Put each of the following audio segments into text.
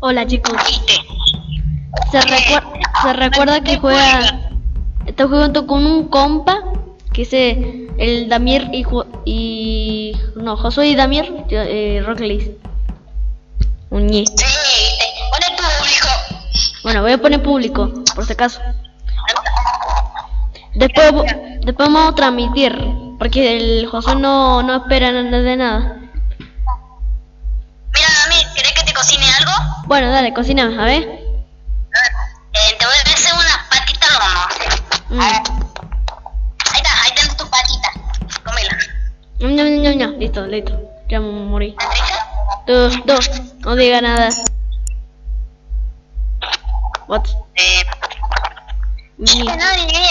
Hola chicos. Se, recuer- se recuerda que juega. Está jugando con un compa. Que es eh, el Damir y, y. No, Josué y Damir. Eh, Rock. Pone público. Bueno, voy a poner público, por si acaso. Después, después vamos a transmitir. Porque el Josué no, no espera nada de nada. Bueno, dale, cocina, a ver. Eh, te voy a hacer unas patitas al horno. Mm. A ver. Ahí está, ahí tenés tu patita. Cómela. Ñam, ñam, ñam, ñam. Listo, listo. Ya me morí. Tú, tú, no diga nada. What? Eh, nadie viene.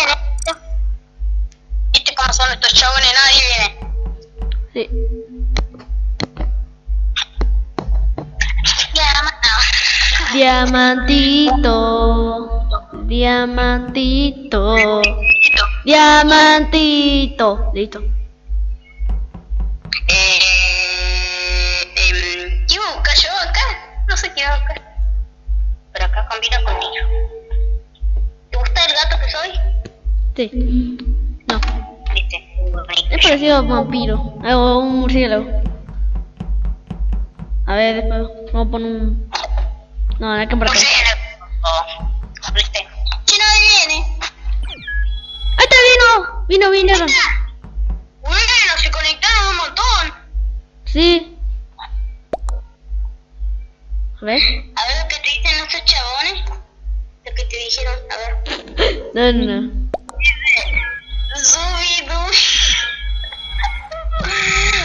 ¿Viste cómo son estos chabones? Nadie viene. Sí. Diamantito. Diamantito. Diamantito. Listo. Eh, em, ¿Qué iba a buscar yo acá? No sé qué iba a buscar. Pero acá combina contigo. ¿Te gusta el gato que soy? Sí. No. Viste. Es parecido a un vampiro. eh, O un murciélago. A ver, después vamos a poner un. No, no hay que por acá. Oh, nadie viene. ¡Ahí está! Vino. Vino, vinieron. Bueno, se conectaron un montón. Sí. A ver. A ver lo que te dicen estos chabones. Lo que te dijeron. A ver. No, no, no.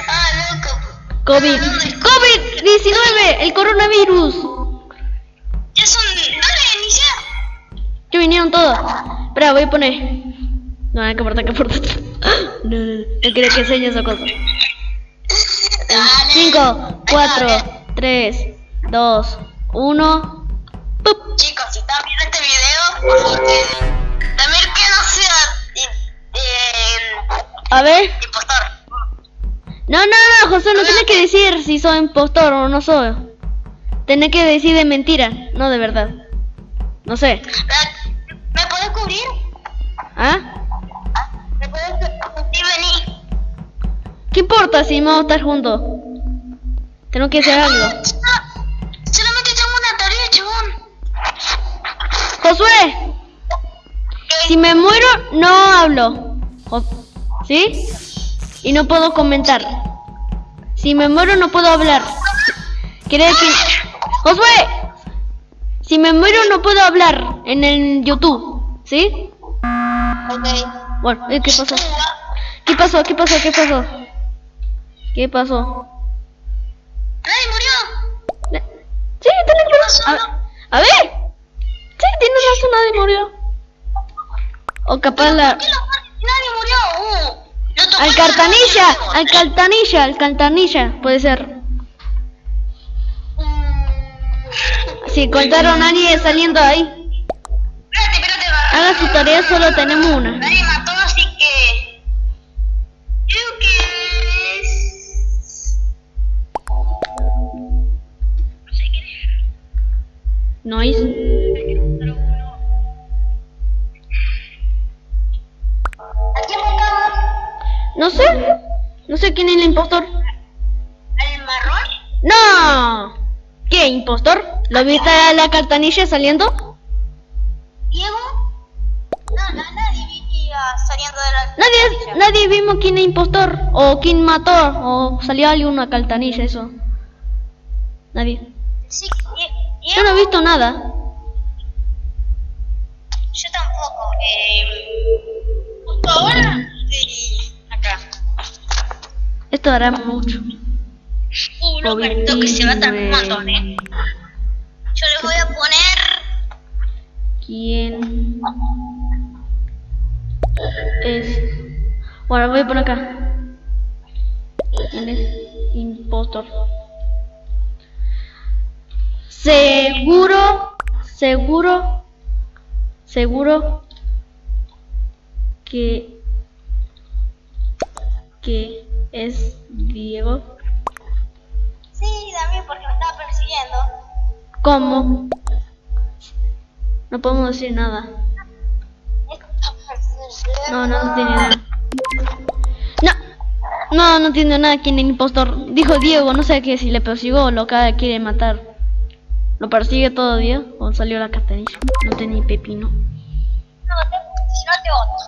Ah, loco. COVID. COVID-19. El coronavirus. Ya son. Dale, inicia. Que vinieron todos. Espera, voy a poner. No, hay que aportar, que aportar. No, no, no. No quiero que enseñe esa cosa. Dale. 5, 4, 3, 2, 1. ¡Pup! Chicos, si están viendo este video, también que no sea eh, eh, A ver. impostor. No, no, no, José, no tienes que decir si soy impostor o no soy. Tenés que decir de mentira, no de verdad. No sé. ¿Me puedes cubrir? ¿Ah? ¿Me puedes cubrir? ¿Qué importa si vamos a estar juntos? Tengo que hacer algo. Solamente tengo una tarea, chabón. Josué, si me muero, no hablo. ¿Sí? Y no puedo comentar. Si me muero, no puedo hablar. ¿Quieres que... Josué, si me muero, no puedo hablar en el YouTube. ¿Sí? Ok. Bueno, eh, ¿qué pasó? ¿Qué pasó? ¿Qué pasó? ¿Qué pasó? ¿Qué pasó? ¡Nadie murió! Ne- Sí, tenés razón. A, a ver. Sí, tienes razón, nadie murió. O capaz la... ¿Qué lo- Nadie murió. Uh, Al cartanilla, corazón. al cartanilla, al cartanilla, puede ser. Si encontraron a alguien saliendo ahí, Espérate, espérate. haga su tarea, solo tenemos una. Nadie mató, así que. Creo que es. No sé quién es. No hizo. ¿A quién matamos? No sé. No sé quién es el impostor. ¿Al marrón? ¡No! ¿Qué, impostor? ¿Lo viste a la cartanilla saliendo? ¿Diego? No, no, nadie vi saliendo de la. Nadie, nadie vimos quién es impostor. O quién mató. O salió alguien una cartanilla, eso. Nadie. Sí, Yo no he visto nada. Yo tampoco. Eh, justo ahora estoy acá. Esto hará mucho. Esto que se va a tardar un montón, eh. Yo le voy a poner. ¿Quién es? Bueno, voy a poner acá. ¿Quién es? Impostor. Seguro, seguro, seguro que que es Diego. Porque me estaba persiguiendo. ¿Cómo? No podemos decir nada. No, no, no tiene nada. No, no, no tiene nada quién es el impostor. Dijo Diego, no sé qué, si le persiguió o lo que quiere matar. ¿Lo persigue todavía o salió la castanilla? No tenía pepino. No, te, si no te voto.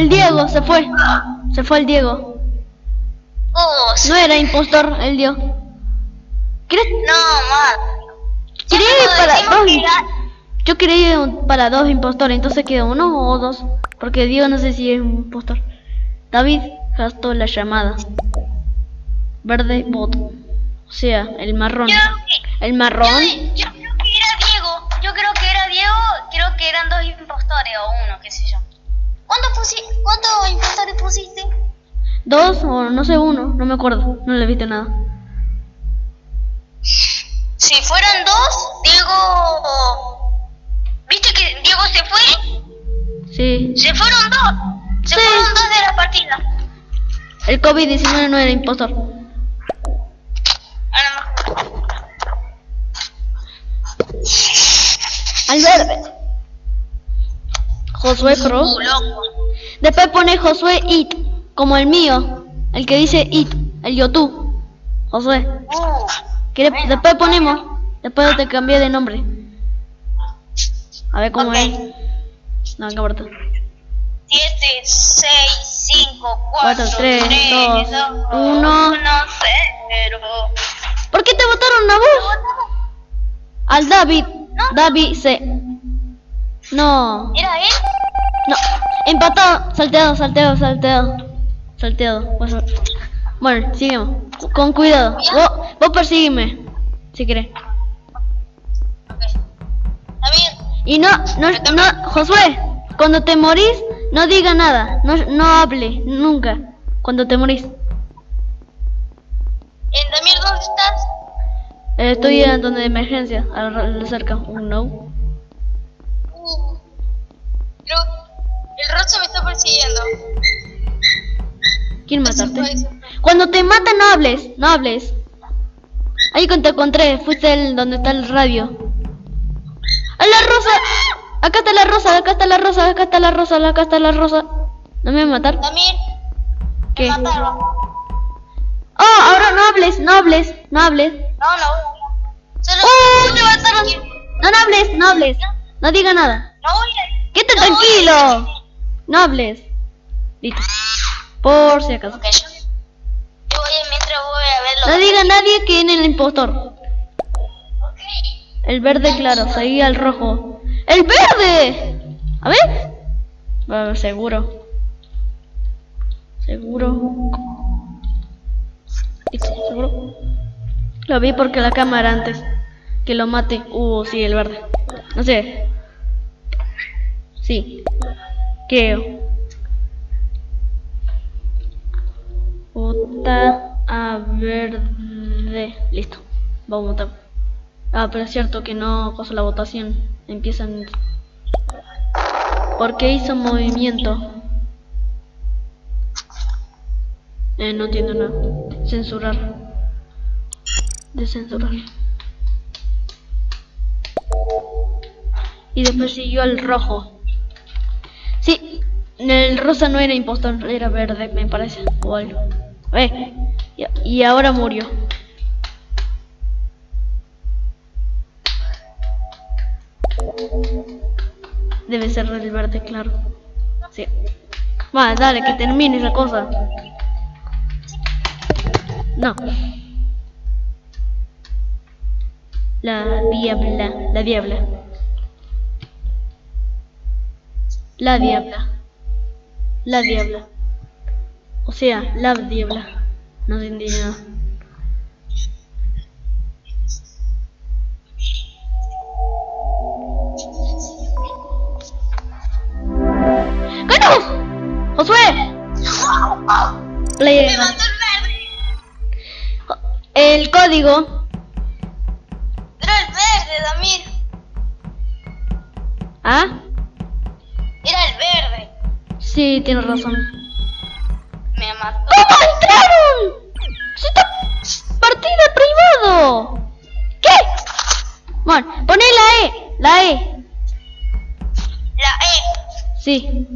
El Diego se fue. Se fue el Diego. Oh, No era impostor el Diego. ¿Crees? no, más. Para dos. Yo quería ir para dos impostores, entonces quedó uno o dos. Porque Diego no sé si es un impostor. David gastó la llamada. Verde voto. O sea, el marrón. Yo, El yo, marrón. yo creo que era Diego. Yo creo que era Diego. Creo que eran dos impostores o uno, qué sé yo. ¿Cuántos pusi ¿Cuántos impostores pusiste? Dos o no sé uno, no me acuerdo. No le viste nada. Si fueran dos, Diego. ¿Viste que Diego se fue? Sí. Se fueron dos. Se Sí. fueron dos de la partida. El COVID-19 no era impostor. Al verde. Josué loco. Después pone Josué It, como el mío, el que dice It, el YouTube. Josué. ¿Quieres- Después ponemos, después te cambié de nombre. A ver cómo Ok. es. No, qué importa. 7, 6, 5, 4, Cuatro, tres, 3, dos, 2, uno. 1, 0. ¿Por qué te votaron a vos? Al David. David C. No, ¿Era él? no. Empatado, salteado, salteado, salteado. Salteado. Bueno, sigamos. Con cuidado. Vos, vos persígueme. Si querés. Y no, no, no, Josué, cuando te morís, no diga nada, no, no hable, nunca, cuando te morís. ¿En Damián dónde estás? Eh, estoy en donde de emergencia, a la, la cerca, un no. Creo. El rosa me está persiguiendo. ¿Quién Eso mataste? fue, eso fue. Cuando te matan no hables, no hables. Ahí cuando te encontré, fuiste el donde está el radio. ¡A la rosa! Acá está la rosa, acá está la rosa, acá está la rosa, acá está la rosa. ¿No me va a matar? Damián. ¿Qué? Me mataron. Oh, ahora no hables, no hables, no hables. No, no. Solo. ¡Oh, te mataron! No, no hables, no hables. No diga nada. No voy a. ¡Quédate no a- tranquilo! No hables. Listo. Por si acaso. Ok, yo. Yo voy a, mientras voy a verlo. No diga nadie que en el impostor. El verde claro, seguía el rojo. ¡El verde! A ver. Bueno, seguro. Seguro. Listo, seguro. Lo vi porque la cámara antes. Que lo mate. Uh, sí, el verde. No sé. Sí. Creo. Vota a verde. Listo. Vamos a votar. Ah, pero es cierto que no cosa la votación. Empiezan. ¿Por qué hizo movimiento? Eh, no entiendo nada. Censurar. Descensurar. Y después siguió el rojo. El rosa no era impostor, era verde, me parece. O algo. Eh, y ahora murió. Debe ser el verde, claro. Sí. Va, dale, que termine esa cosa. No. La diabla, la diabla. La diabla. La diabla. O sea, la diabla. No se nada. ¡Ganamos! ¡Josué! Play- el código. Era el verde, Damir. ¿Ah? Sí, tienes razón. Me mató. ¡Oh, entraron! ¡Es esta partida privado! ¿Qué? Bueno, poné la E, la E. La E. Sí.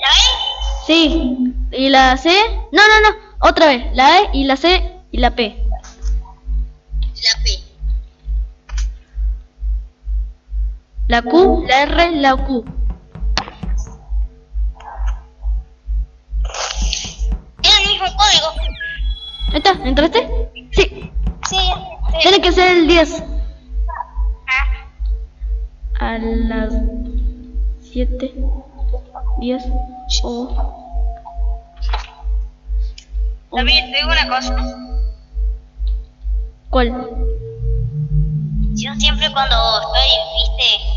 ¿La E? Sí. ¿Y la C? No, no, no. Otra vez. La E y la C y la P. La P. La Q, la R, la Q. Es el mismo código. Ahí está, ¿entraste? Sí. Sí, sí. Tiene que ser el 10. Ah, A las 7, 10 o... David, te digo una cosa. ¿Cuál? Yo siempre cuando estoy, viste,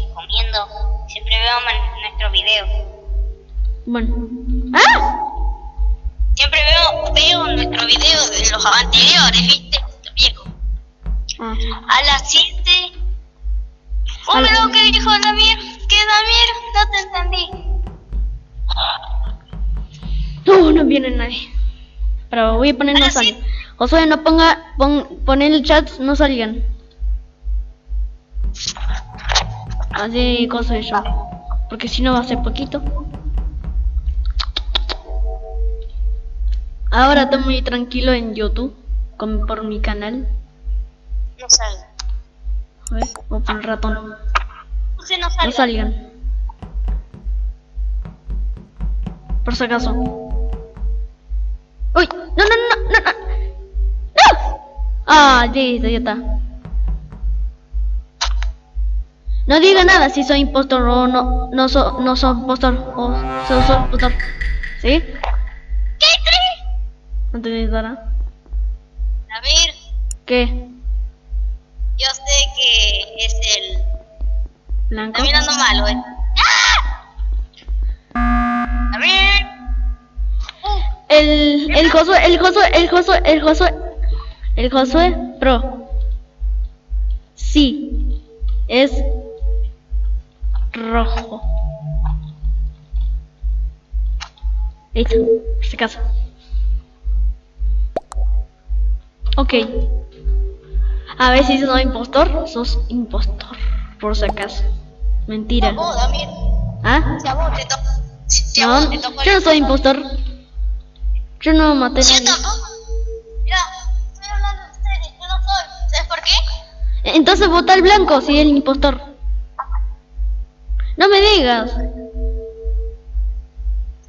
siempre veo man- nuestro video. Bueno. ¡Ah! Siempre veo, veo nuestro video de los anteriores, viste, los viejos. Ah. A las 7. A la- lo que dijo Damir, que Damir, no te entendí. No, no viene nadie. Pero voy a poner no salgan. Josué, no ponga, pon, pon el chat, no salgan. Así cosa yo. Porque si no va a ser poquito. Ahora estoy muy tranquilo en YouTube. Con, por mi canal. No salga. A ver, voy a poner ratón. No No salga. salgan. Por si acaso. ¡Uy! ¡No, no, no, no! ¡No! ¡No! Ah, listo, ya está. No diga nada si soy impostor o no, no, so, no soy impostor o so, soy impostor. ¿Sí? ¿Qué crees? ¿No te nada? Damir, ¿Qué? yo sé que es el. ¿Blanco? Está mirando malo, eh. ¡Ah! Damir. Uh, El, el Josué, el Josué, el Josué, el Josué, el Josué Pro. Sí, es rojo. Listo, por si acaso. Ok. A ver si sos impostor, sos impostor, por si acaso. Mentira. vos. ¿Ah? Si a vos te. Si a No, vos te yo no soy impostor. Yo no maté a Yo nadie. tampoco. Mira, estoy hablando en serio, yo no soy. ¿Sabes por qué? Entonces vota el blanco si es el impostor. Digas.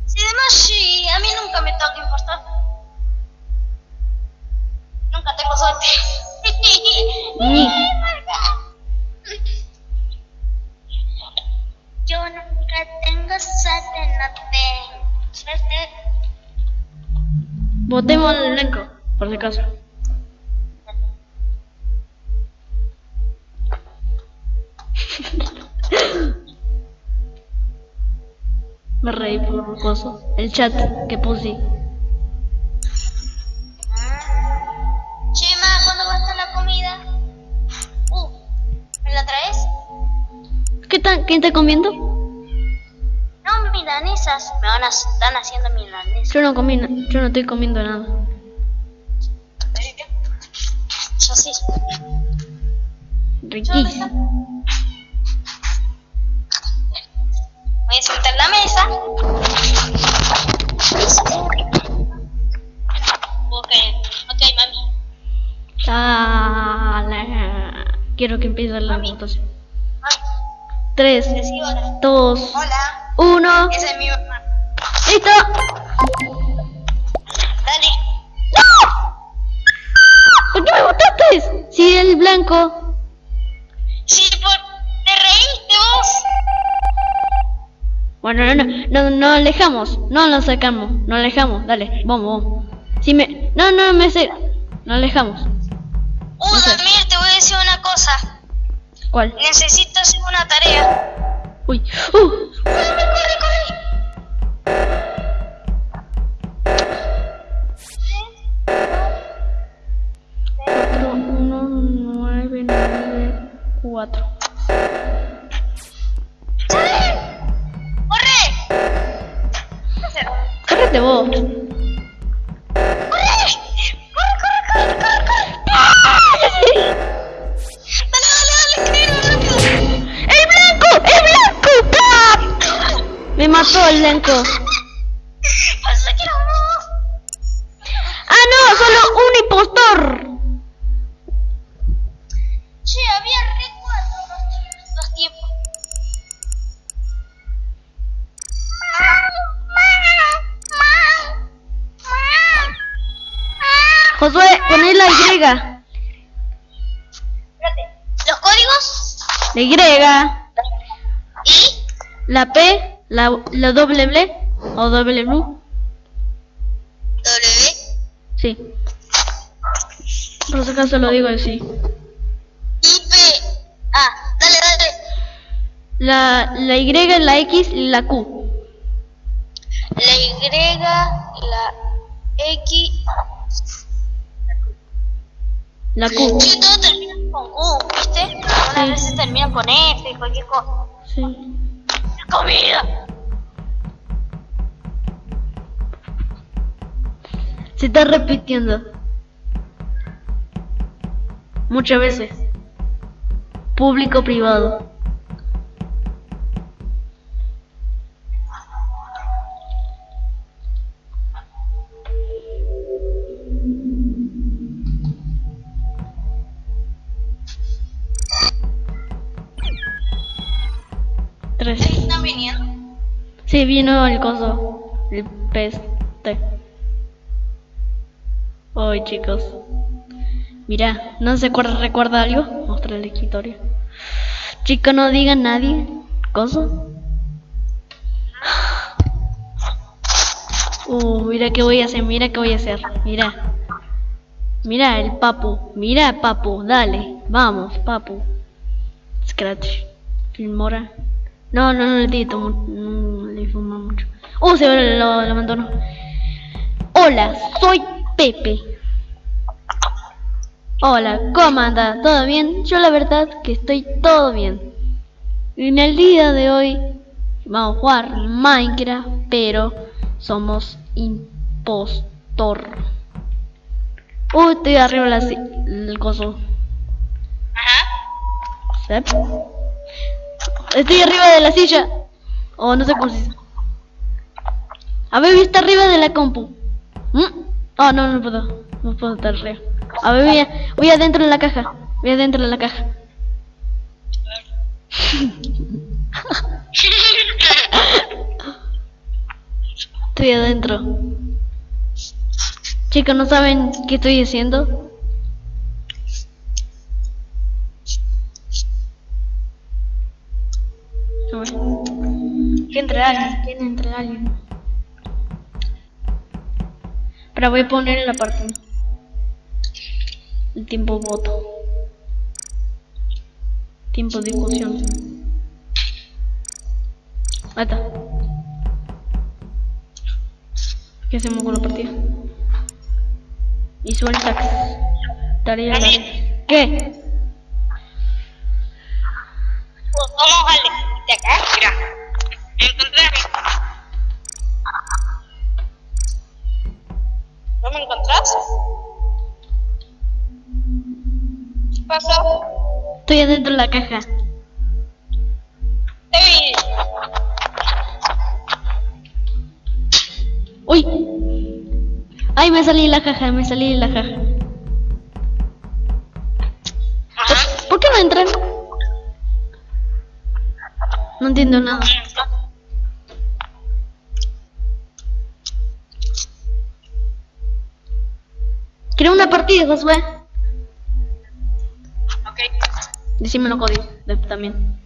Si además sí, a mí nunca me toca impostor. Nunca tengo suerte. Yo nunca tengo suerte, no tengo suerte. Votemos al blanco, por si acaso. Me reí por coso. El chat que puse. Chema, ¿cuándo va a estar la comida? Uh, ¿me la traes? ¿Qué tan, ¿Quién está comiendo? No, milanesas. Me van a, están haciendo milanesas. Yo no comí, yo no estoy comiendo nada. Yo sí. Riquísimo. Mesa. Ok, ok, mami. Dale. Quiero que empiece la Mami. votación. Mami, 3, decí hola. 2, Hola, 1. esa es mi mamá. ¡Listo! Dale. ¿Por qué me votaste? Si el blanco. Bueno, no, no, no, no alejamos, no nos sacamos, no alejamos, dale, vamos, vamos. Si me, no, no me sé, no alejamos. Uh, No sé. Damir, te voy a decir una cosa. ¿Cuál? Necesito hacer una tarea. Uy, uh, ¡Corre, corre, corre! cuatro, uno, nueve, nueve, cuatro. Pensé que era vos. ¡Ah, no! ¡Solo un impostor! Che, había recuerdo los, los tiempos. Josué, poné la Y. Espérate. Los códigos La Y, y la P, la, la doble B o doble blue. W Sí. Por si acaso lo digo así. Ah, dale, dale. La, la Y, la X y la Q. La Y, la X. La Q. Sí, todo termina con Q, ¿viste? Algunas Sí. veces termina con F y cualquier cosa. Sí. Comida. Se está repitiendo. Muchas veces. Público vino el coso. El peste. Hoy, chicos. Mira, ¿no se acuerda, recuerda algo? Mostrar la historia. Chico, no diga nadie. ¿Coso? Uh, mira qué voy a hacer, mira qué voy a hacer. Mira. Mira el papu. Mira, papu. Dale. Vamos, papu. Scratch. Filmora. No, no, no le tito. Fuma mucho. Uh, se ve lo, lo abandono. Hola, soy Pepe. Hola, ¿cómo anda? ¿Todo bien? Yo la verdad que estoy todo bien. En el día de hoy vamos a jugar Minecraft, pero somos impostor. Uy, estoy arriba de la el coso. Ajá. Estoy arriba de la silla. O no sé cómo se dice. A ver, está arriba de la compu. ¿Mm? Oh, no, no puedo. No puedo estar arriba. A ver, voy, a- voy adentro de la caja. Voy adentro de la caja. Estoy adentro. Chicos, ¿no saben qué estoy haciendo? Que entre alguien, que entre alguien. Pero voy a poner en la parte. El tiempo voto. Tiempo discusión. Ahí está. ¿Qué hacemos con la partida? Y suelta. Tarea. ¿Qué? Vamos al de acá, mira. Encontré a mí. ¿No me encontrás? ¿Qué pasó? Estoy adentro de la caja. ¡Ey! ¡Uy! ¡Ay, me salí de la caja! Me salí de la caja. ¿Por qué no entran? No entiendo nada. Partida, Josué. Ok. Decime los códigos de- también.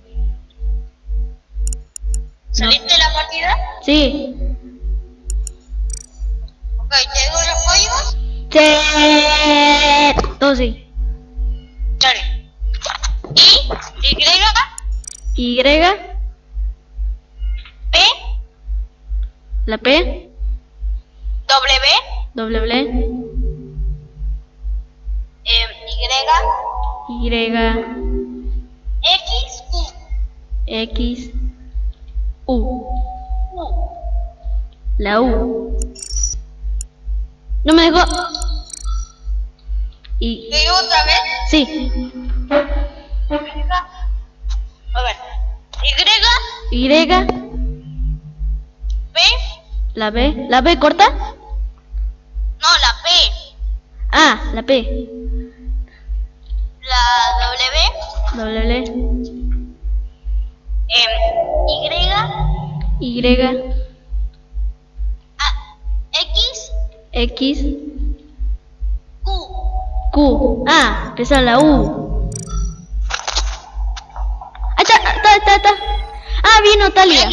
¿Saliste de la partida? Sí. Ok, ¿te digo los códigos? Sí. Todo sí. Dale. I, Y, Y, P, la P, W, W, Y, X, U. X, U. U. La U. No me dejó. Y... ¿Te digo otra vez? Sí. A ver. Y, Y. B, La B. ¿La B corta? no, la P, Ah, la P. la W, W. em, Y, Y. A, X, X. Q. Q. Ah, empezó la U. Ah, está, está, está, está. Ah, vino Talia.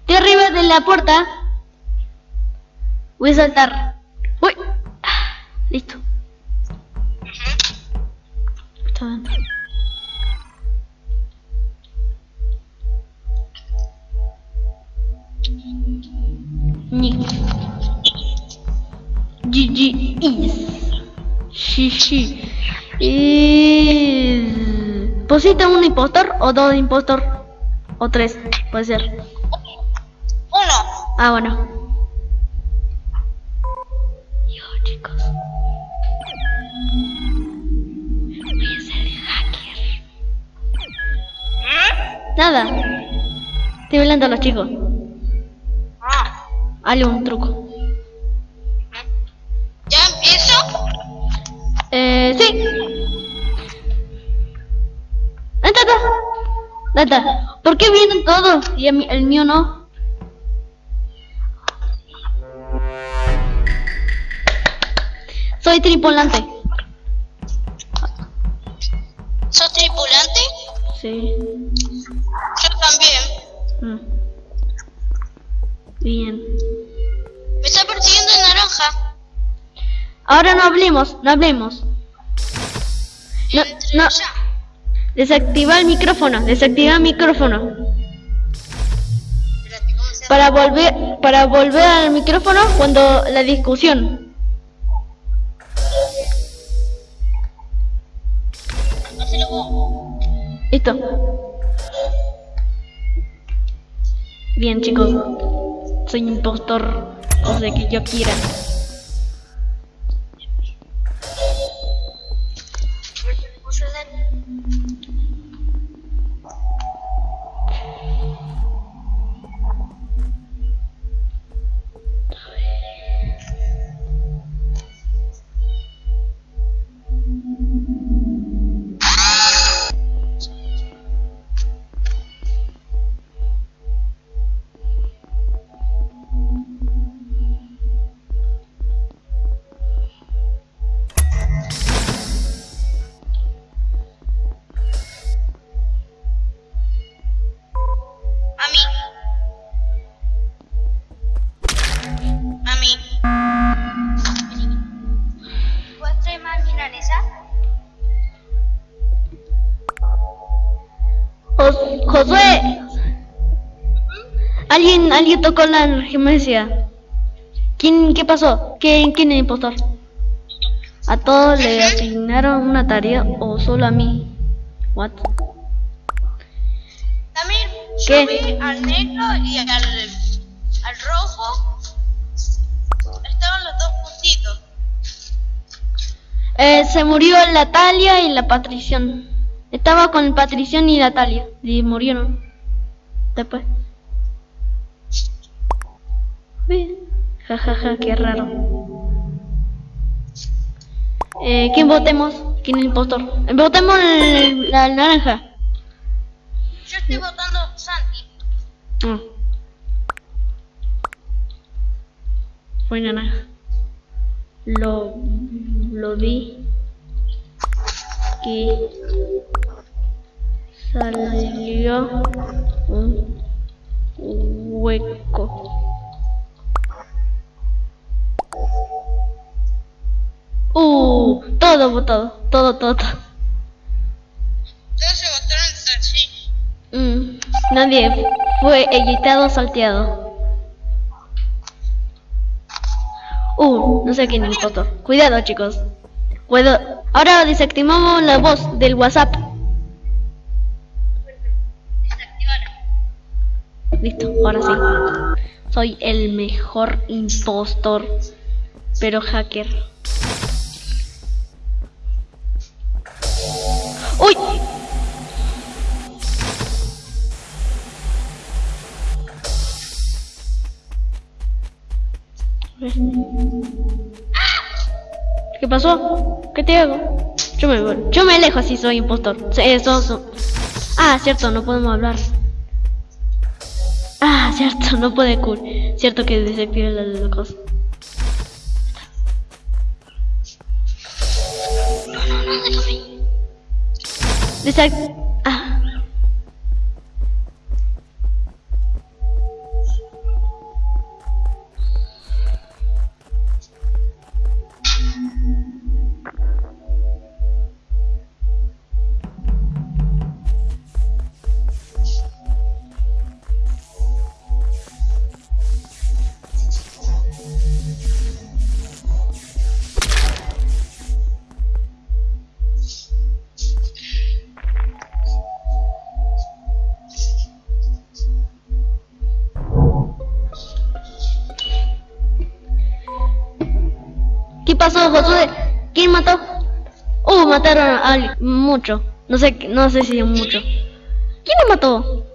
Estoy arriba de la puerta. Voy a saltar. Uy. Listo. Está dentro. Nick. GG is. Shishi is. ¿Pusiste un impostor o dos impostor? O tres, puede ser. Uno. Ah, bueno. Nada. Estoy hablando a los chicos. Ah. Hazle un truco. ¿Ya empiezo? Eh, sí. Anda. Anda. ¿Por qué vienen todos y el mío no? Soy tripulante. ¿Sos tripulante? Sí. También. Mm. Bien. Me está persiguiendo el naranja. Ahora no hablemos, no hablemos. No, no. Desactiva el micrófono, desactiva el micrófono. Para volver, para volver al micrófono cuando la discusión. Listo. Bien chicos. Soy impostor. O sea que yo quiera. Alguien, tocó la emergencia. ¿Quién, qué pasó? ¿Quién, quién es el impostor? ¿A todos le asignaron una tarea o solo a mí? What? También yo ¿Qué? vi al negro y al, al rojo. Estaban los dos juntitos. Eh, se murió la Talia y la Patrición. Estaba con Patrición y la Talia. Y murieron. Después. Uy, Ja, ja, ja, qué raro. Eh, ¿Quién votemos? ¿Quién es el impostor? Votemos el- la naranja. Yo estoy votando Santi. Ah. Fue naranja. Lo, lo vi que salió un hueco. Uh, todo votado, todo, todo, todo. Todos se votaron entre sí. Mm, nadie fue editado salteado. Uh, no sé quién es el foto. Cuidado, chicos. Cuidado. Ahora desactivamos la voz del WhatsApp. Listo, ahora sí. Soy el mejor impostor, pero hacker. ¡Uy! ¿Qué pasó? ¿Qué te hago? Yo me, voy- yo me alejo si soy impostor. Eso, eso. Ah, cierto, no podemos hablar. Ah, cierto, no puede cool. Cierto que desactive la la cosa. Pasó, Josué? ¿Quién mató? Uh, mataron a alguien. Mucho. No sé, no sé si mucho. ¿Quién lo mató?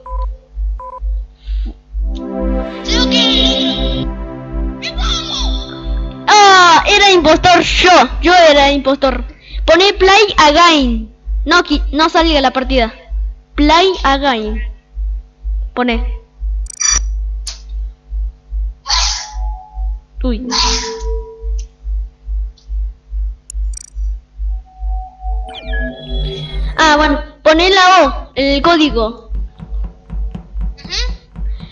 Ah, era impostor yo. Yo era impostor. Poné play again. No, no salga la partida. Play again. Pone. El código.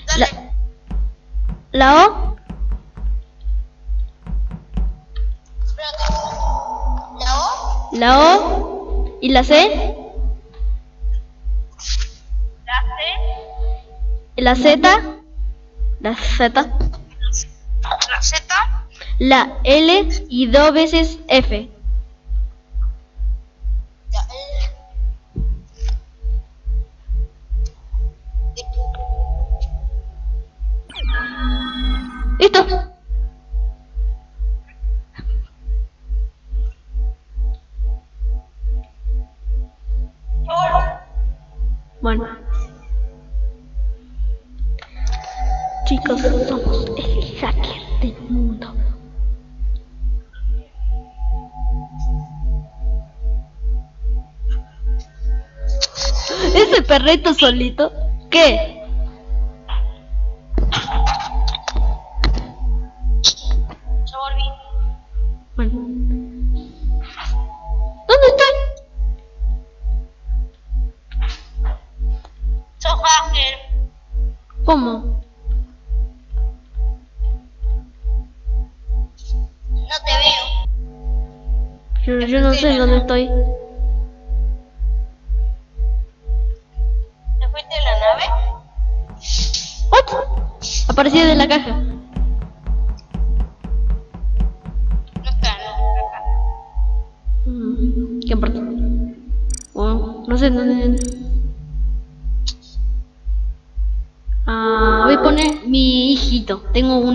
Dale. La, la O. Espérate. La O. La O. Y la C. La C. La Z. La Z. La Z. La L y dos veces F. Solito. ¿Qué? Ya volví. Bueno. ¿Dónde hacker. ¿Cómo? No te veo. Yo, yo no sé dónde estoy.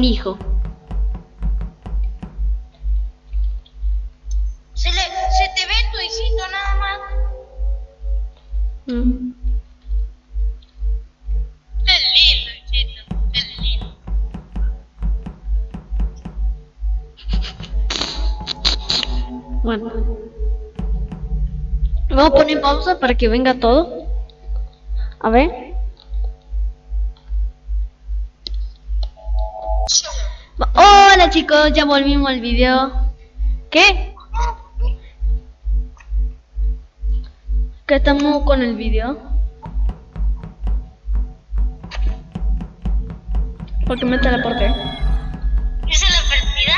Un hijo. Se, le, se te ve tu hijito nada más. Mm. Qué lindo, hijito. Qué lindo. Bueno. Vamos a poner pausa para que venga todo. A ver. Chicos, ya volvimos al video. ¿Qué? ¿Qué estamos con el video? Porque me teleporté. ¿Esa es la partida?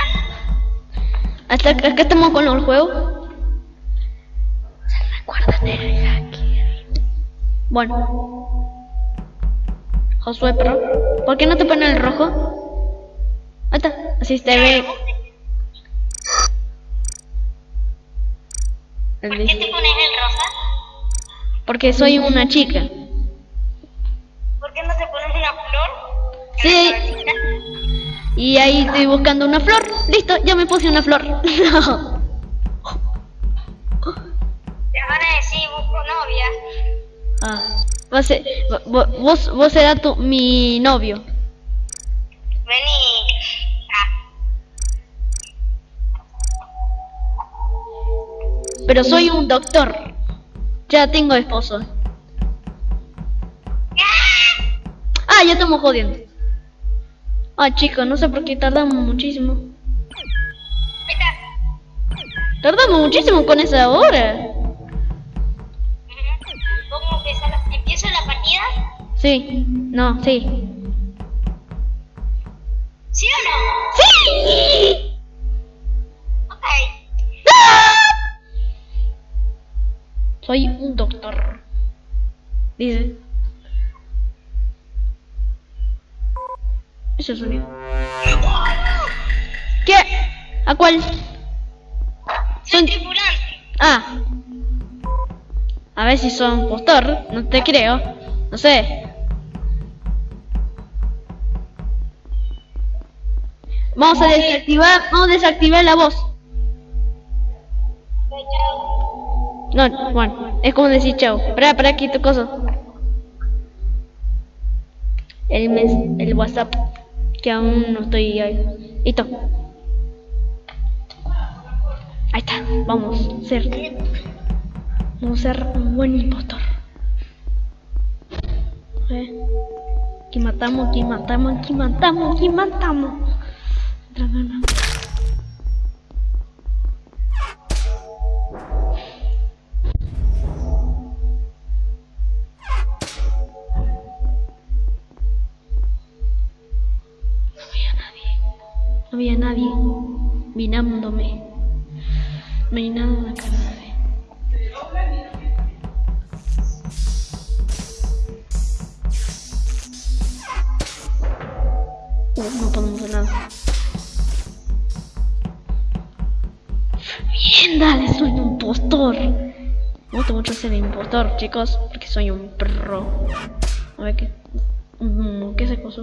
Hasta acá, estamos con el juego. ¿Se recuerdan del hacker? Bueno. Josué, pero ¿por qué no te pones el rojo? Así se ve. ¿Por qué te pones el rosa? Porque soy una chica. ¿Por qué no te pones una flor? Sí. Y ahí estoy buscando una flor. Listo, ya me puse una flor. Te van a decir, busco novia. ah, vos, vos, vos, vos serás tu, mi novio. Vení. Pero soy un doctor. Ya tengo esposo. Ah, ya estamos jodiendo. Ah, chicos, no sé por qué tardamos muchísimo. Tardamos muchísimo con esa hora. ¿Cómo empieza la, empieza la partida? Sí, no, sí. ¿Sí o no? ¡Sí! Soy un doctor. Dice. Ese sonido. ¿Qué? ¿A cuál? Tripulante. Ah. A ver si son postor. No te creo. No sé. Vamos a desactivar. Vamos a desactivar la voz. No, bueno, es como decir chao. Espera, para aquí tu cosa. El, mes- el WhatsApp, que aún no estoy ahí. Listo. Ahí está, vamos ser. Vamos a ser un buen impostor. Ver. Aquí matamos, aquí matamos, aquí matamos, aquí matamos. No nada en la cara Uh, no podemos hacer nada. Bien, dale, soy un impostor. Me gusta mucho ser impostor, chicos, porque soy un pro. A ver qué. Mm, ¿Qué se cosa?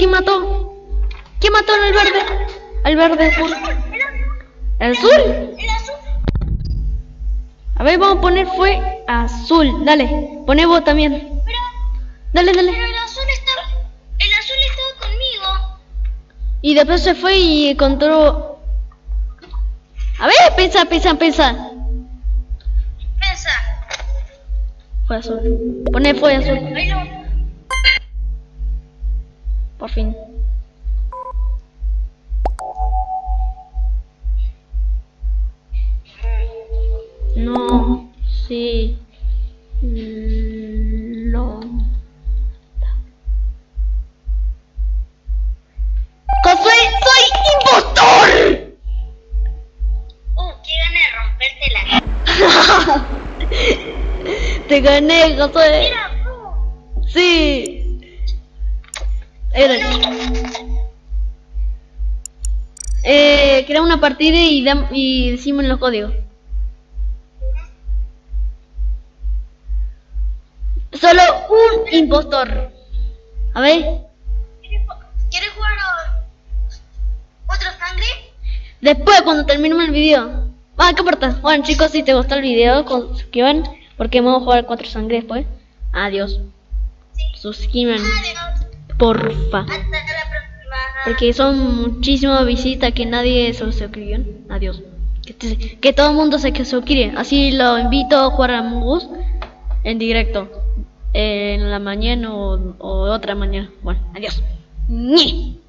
¿Quién mató? ¿Quién mató al verde? Al verde azul. ¿El azul? El azul. A ver, vamos a poner fue azul. Dale, poné vos también. Pero, Dale, pero dale. el azul estaba. El azul estaba conmigo. Y después se fue y encontró... A ver, pensa, pensa, pensa. Pensa. Fue azul. Poné fue azul. Te gané, Josué. Mira, tú. Sí. Era. Eh, crea una partida y, y decimos los códigos. Solo un impostor. A ver. ¿Quieres ju- ¿Quieres jugar otra sangre? Después, cuando terminemos el video. Ah, ¿qué importa? Bueno, chicos, si te gustó el video, con- suscriban. Porque vamos a jugar cuatro sangre después. Adiós. Sí. Suscriban, porfa. Hasta la próxima. Porque son muchísimas visitas que nadie se suscribió. Adiós. Que, todo el mundo se suscribe. Así lo invito a jugar a Among Us en directo. En la mañana o, otra mañana. Bueno, adiós. Ñe.